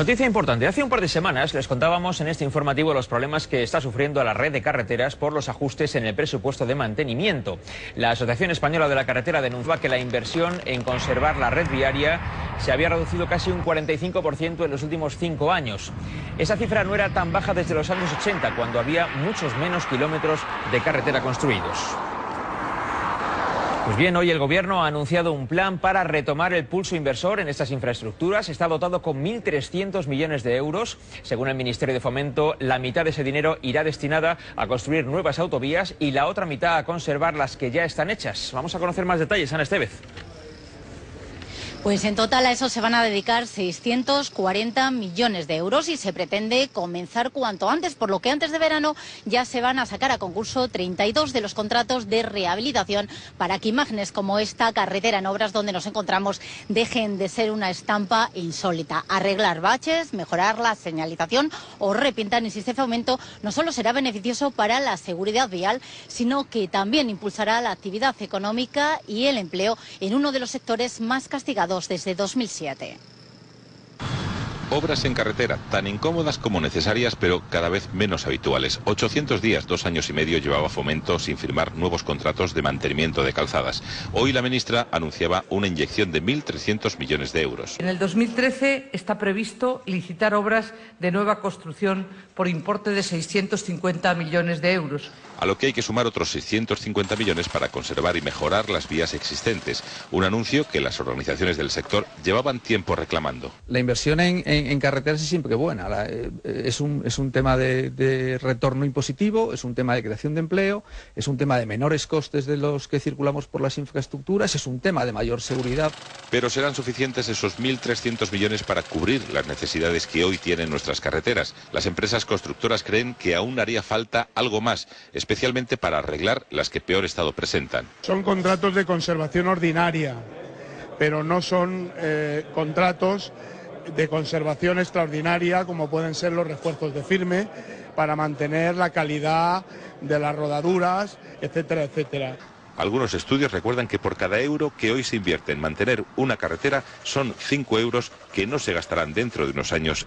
Noticia importante. Hace un par de semanas les contábamos en este informativo los problemas que está sufriendo la red de carreteras por los ajustes en el presupuesto de mantenimiento. La Asociación Española de la Carretera denunciaba que la inversión en conservar la red viaria se había reducido casi un 45% en los últimos cinco años. Esa cifra no era tan baja desde los años 80, cuando había muchos menos kilómetros de carretera construidos. Pues bien, hoy el Gobierno ha anunciado un plan para retomar el pulso inversor en estas infraestructuras. Está dotado con 1.300 millones de euros. Según el Ministerio de Fomento, la mitad de ese dinero irá destinada a construir nuevas autovías y la otra mitad a conservar las que ya están hechas. Vamos a conocer más detalles, Ana Estevez. Pues en total a eso se van a dedicar 640 millones de euros y se pretende comenzar cuanto antes, por lo que antes de verano ya se van a sacar a concurso 32 de los contratos de rehabilitación para que imágenes como esta carretera en obras donde nos encontramos dejen de ser una estampa insólita. Arreglar baches, mejorar la señalización o repintar, insiste Fomento, no solo será beneficioso para la seguridad vial, sino que también impulsará la actividad económica y el empleo en uno de los sectores más castigados desde 2007. Obras en carretera, tan incómodas como necesarias, pero cada vez menos habituales. 800 días, dos años y medio llevaba Fomento sin firmar nuevos contratos de mantenimiento de calzadas. Hoy la ministra anunciaba una inyección de 1.300 millones de euros. En el 2013 está previsto licitar obras de nueva construcción por importe de 650 millones de euros. A lo que hay que sumar otros 650 millones para conservar y mejorar las vías existentes. Un anuncio que las organizaciones del sector llevaban tiempo reclamando. La inversión en, en en, carreteras es siempre buena. Eh, es, un, es un tema de, retorno impositivo, es un tema de creación de empleo, es un tema de menores costes de los que circulamos por las infraestructuras, es un tema de mayor seguridad. Pero serán suficientes esos 1.300 millones para cubrir las necesidades que hoy tienen nuestras carreteras. Las empresas constructoras creen que aún haría falta algo más, especialmente para arreglar las que peor estado presentan. Son contratos de conservación ordinaria, pero no son eh, contratos de conservación extraordinaria, como pueden ser los refuerzos de firme, para mantener la calidad de las rodaduras, etcétera, etcétera. Algunos estudios recuerdan que por cada euro que hoy se invierte en mantener una carretera son 5 euros que no se gastarán dentro de unos años.